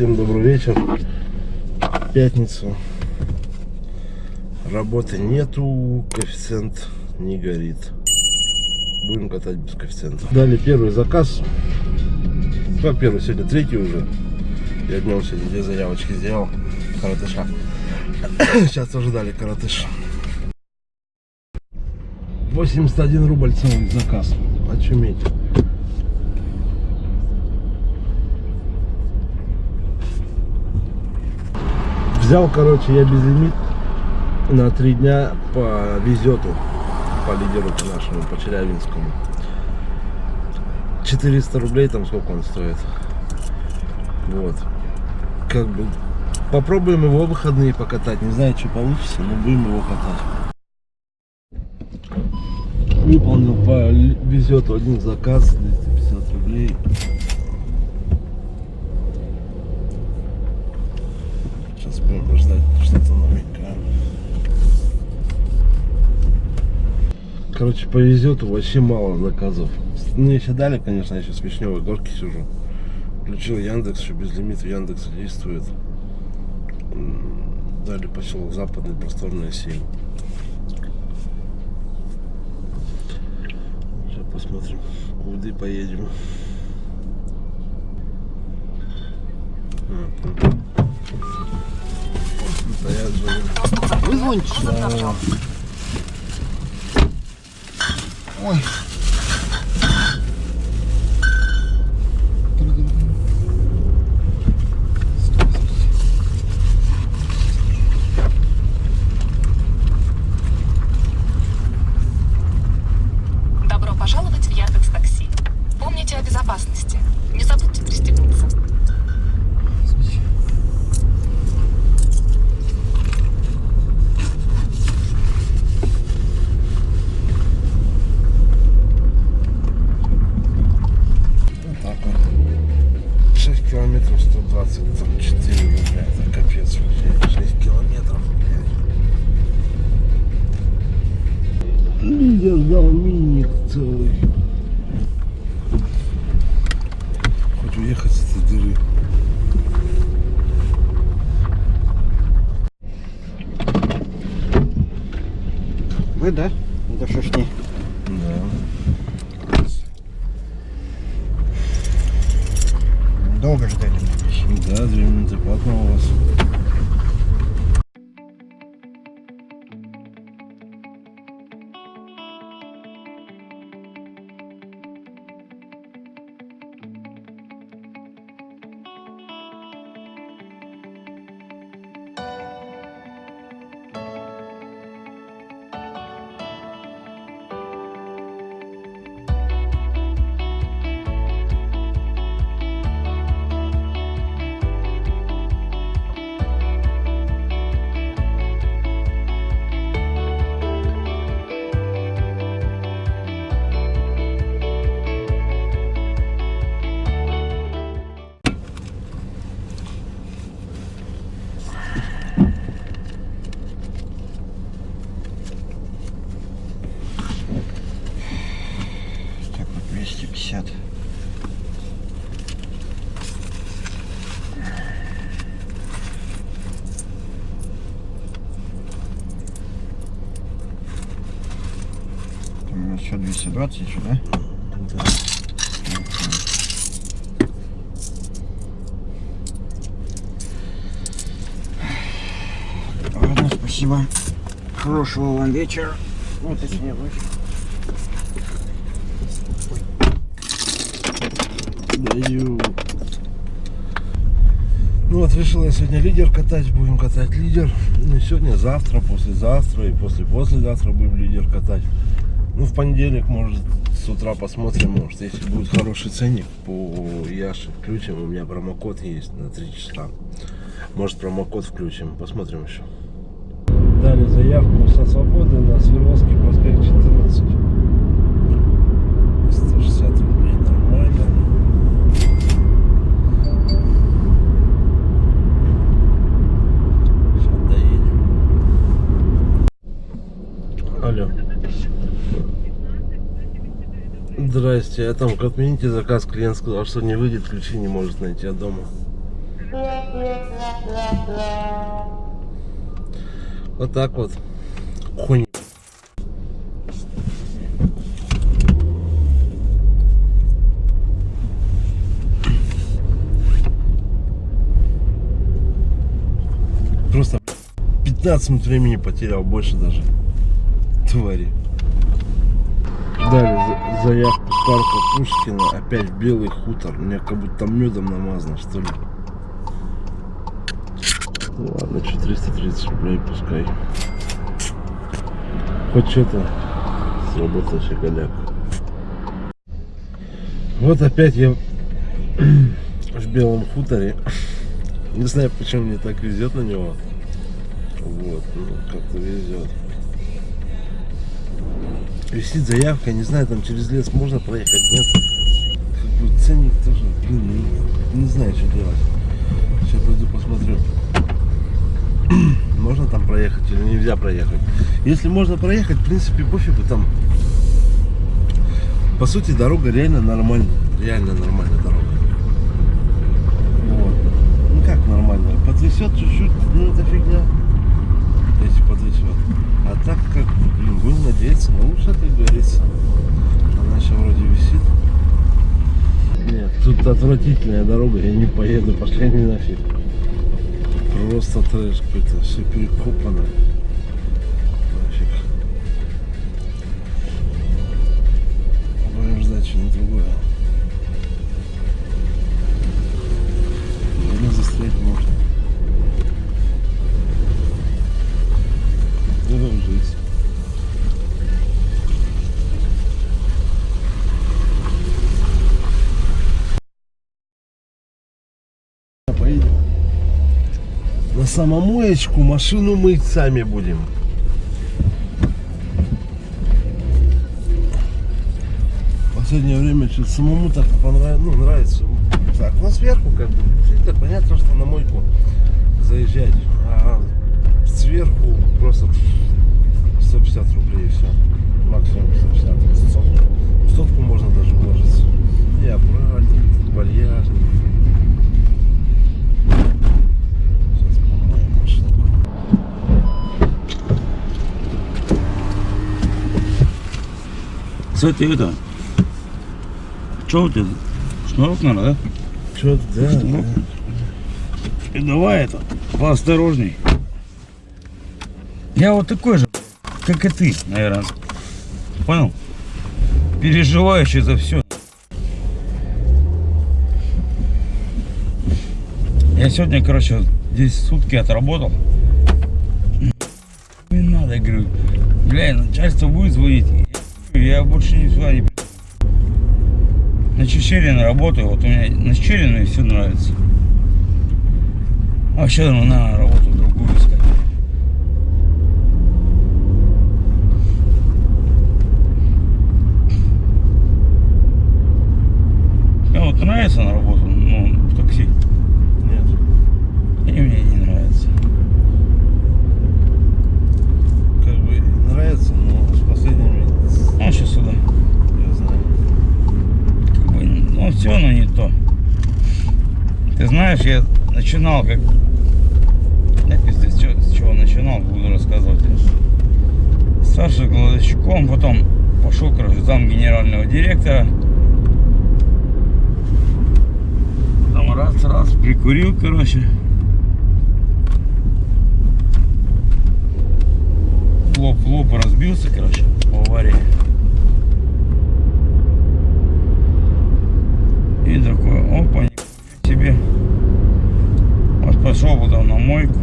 Всем добрый вечер. Пятницу. Работы нету, коэффициент не горит. Будем катать без коэффициента. Дали первый заказ. Как первый? Сегодня третий уже. Я днем сегодня две заявочки сделал. Каратыша. Сейчас тоже дали каратыш. 81 рубль целый заказ. Очуметь. Взял, короче, я безлимит на три дня по везету, по лидеру по нашему, по Челябинскому. 400 рублей там сколько он стоит. Вот. Как бы попробуем его выходные покатать. Не знаю, что получится, но будем его катать. Выполнил по везету один заказ 250 рублей. Сейчас будем ждать что-то новенькое. Короче, повезет, вообще мало заказов. Ну, еще дали, конечно, я сейчас в Вишневой горке сижу. Включил Яндекс, еще без лимита Яндекс действует. Дали поселок Западный, просторная 7. Сейчас посмотрим, куда поедем. Стоят же. Вы звоните? Да. Uy. Хоть уехать с этой дыры. Вы, да? Ж не. Да. Долго ждали. Да, две минуты платно у вас. Еще 220 еще, да? Да. Ладно, спасибо. Хорошего вам вечера. Ну, точнее, ночи. Даю. Ну вот решил я сегодня лидер катать, будем катать лидер. Не сегодня, завтра, послезавтра и после-послезавтра будем лидер катать. Ну в понедельник, может, с утра посмотрим, может, если будет хороший ценник по Яше включим. У меня промокод есть на 3 часа. Может промокод включим, посмотрим еще. Дали заявку со свободы на Свердловский проспект 14. 160 рублей, нормально. Сейчас доедем. Алло. Здрасте, а там отмените заказ, клиент сказал, что не выйдет, ключи не может найти от дома. Вот так вот. Хуйня. Просто 15 минут времени потерял, больше даже. Твари. Дали за- заявку парка Пушкина, опять белый хутор. Мне как будто медом намазано, что ли. Ну ладно, 430 рублей пускай. Хоть что-то сработал щеголяк. Вот опять я в белом хуторе. Не знаю, почему мне так везет на него. Вот, ну как-то везет. Висит заявка, не знаю, там через лес можно проехать, нет? Как бы ценник тоже, блин, не, не знаю, что делать. Сейчас пойду посмотрю. Можно там проехать или нельзя проехать. Если можно проехать, в принципе, пофигу там. По сути, дорога реально нормальная. Реально нормальная дорога. Вот. Ну как нормальная? Потрясет чуть-чуть, ну это фигня. Если потрясет. А так как, блин, будем надеяться на лучшее, как говорится. Она еще вроде висит. Нет, тут отвратительная дорога, я не поеду, пошли они нафиг. Просто трэш какой-то, все перекопано. Самомоечку машину мыть сами будем. В последнее время что-то самому так понравится, ну, нравится. Так, ну сверху как бы, это понятно, что на мойку заезжать. А сверху просто 150 рублей и все. Максимум 150. Сотку. В сотку можно даже вложиться. И аккуратненько, тут Кстати, это... Что у тебя? Шнурок надо, да? Что, да, да. И давай это, поосторожней. Я вот такой же, как и ты, наверное. Понял? Переживающий за все. Я сегодня, короче, здесь сутки отработал. Не надо, говорю, бля, начальство будет звонить. Я, больше не сюда не. На Чечерина работаю, вот у меня на Чечерина все нравится. А вообще ну, надо работу другую искать. Мне вот нравится на работу, ну, в такси. Нет. И мне не нравится. Как бы нравится, но с последними Ну, сейчас сюда. я знаю. Как бы, ну, все, но не то. Ты знаешь, я начинал как... Да, пиздец, с чего начинал, буду рассказывать. Старший кладовщиком, потом пошел, короче, зам генерального директора. Там раз, раз, прикурил, короче. Лоб, лоб разбился, короче, в аварии. И такой, опа, нихуя себе. Вот пошел потом на мойку.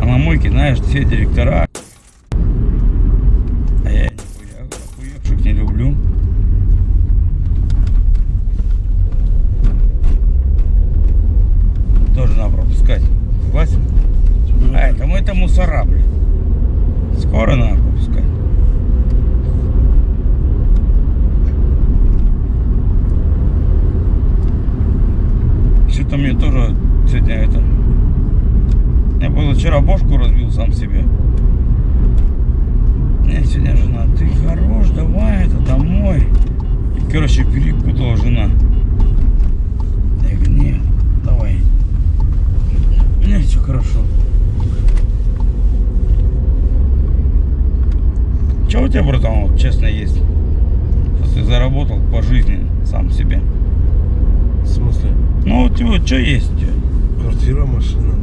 А на мойке, знаешь, все директора. А я нихуя охуевших не люблю. Тоже надо пропускать. Согласен? А это мы это мусора, блин. Скоро надо пропускать. Что-то мне тоже сегодня это... Я было вчера бошку разбил сам себе. Мне сегодня жена, ты хорош, давай это домой. И, короче, перепутала жена. Я говорю, нет, давай. все хорошо. Че у тебя, братан, вот, честно есть? Что ты заработал по жизни сам себе? В смысле? Ну, вот тебе что есть у тебя? Квартира, машина.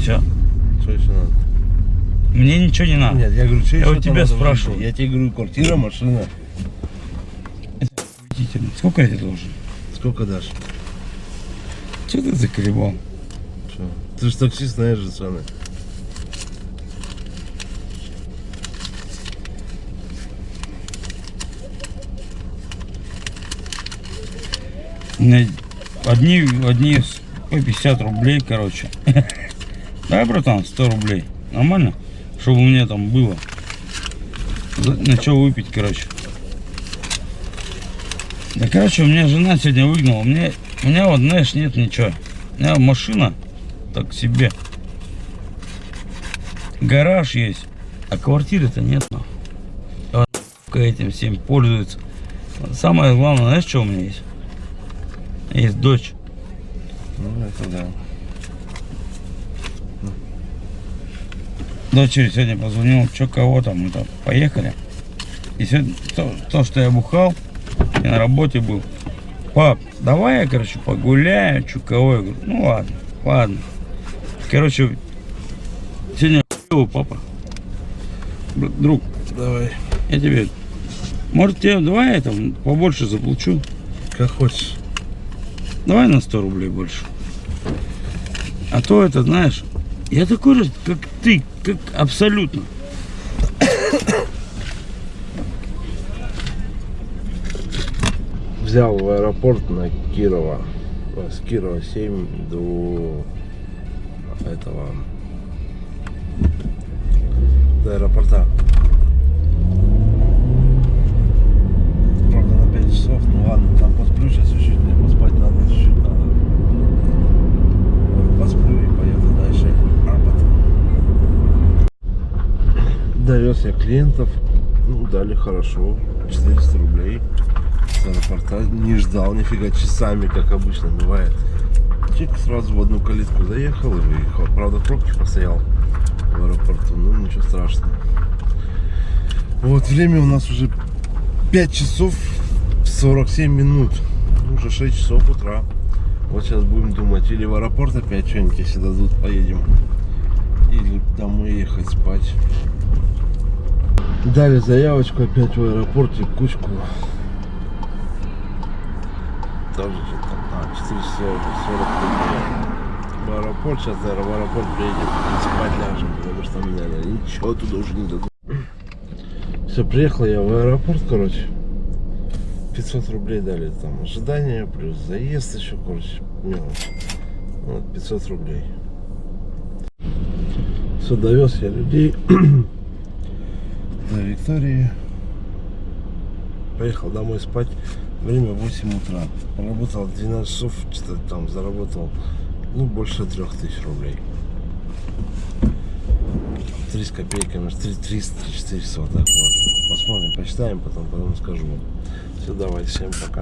Все. Что еще надо? Мне ничего не надо. Нет, я говорю, что Я еще у тебя спрашиваю. Я тебе говорю, квартира, машина. Убедительно. Сколько я тебе должен? Сколько дашь? Че ты заколебал? Что? Ты же таксист, знаешь же меня одни, одни по 50 рублей, короче. Да, братан, 100 рублей. Нормально? Чтобы у меня там было. На что выпить, короче. Да, короче, у меня жена сегодня выгнала. Мне, у меня вот, знаешь, нет ничего. У меня машина так себе. Гараж есть, а квартиры-то нет. нахуй. Нахуй этим всем пользуется. Самое главное, знаешь, что у меня есть? Есть дочь. Ну, это да. Дочери сегодня позвонил, что кого там, мы там поехали. И сегодня то, то, что я бухал, я на работе был. Пап, давай я, короче, погуляю, что кого. Я говорю, ну ладно, ладно. Короче, сегодня хуёво, папа. Друг, Давай. я тебе, может тебе, давай я там побольше заплачу. Как хочешь. Давай на 100 рублей больше. А то это, знаешь, я такой же, как ты, как абсолютно. Взял в аэропорт на Кирова. С Кирова 7 до этого до аэропорта. Правда на 5 часов, ну ладно, там посплю сейчас чуть-чуть, мне поспать надо, чуть-чуть надо. Вот, Посплю и поеду дальше. Арбат. Довез я клиентов, ну дали хорошо, 400 рублей с аэропорта. Не ждал нифига часами, как обычно бывает. Чик сразу в одну калитку заехал и выехал. Правда, в пробке постоял в аэропорту, ну ничего страшного. Вот время у нас уже 5 часов 47 минут. Ну, Уже 6 часов утра. Вот сейчас будем думать, или в аэропорт опять что-нибудь, если дадут, поедем. Или домой ехать спать. Дали заявочку опять в аэропорте, кучку. Тоже что-то там, а, 440 рублей. В аэропорт, сейчас, наверное, в аэропорт приедем и спать ляжем, потому что наверное, ничего туда уже не дадут. Все, приехал я в аэропорт, короче. 500 рублей дали там ожидание, плюс заезд еще, короче, мелочь. Вот, 500 рублей. Все, довез я людей до Виктории. Поехал домой спать. Время 8 утра. Работал 12 часов, что-то там заработал, ну, больше 3000 рублей. 3 с копейками, 3, 300, 400, вот так вот. Посмотрим, почитаем потом, потом скажу вам. Все, давай, всем пока.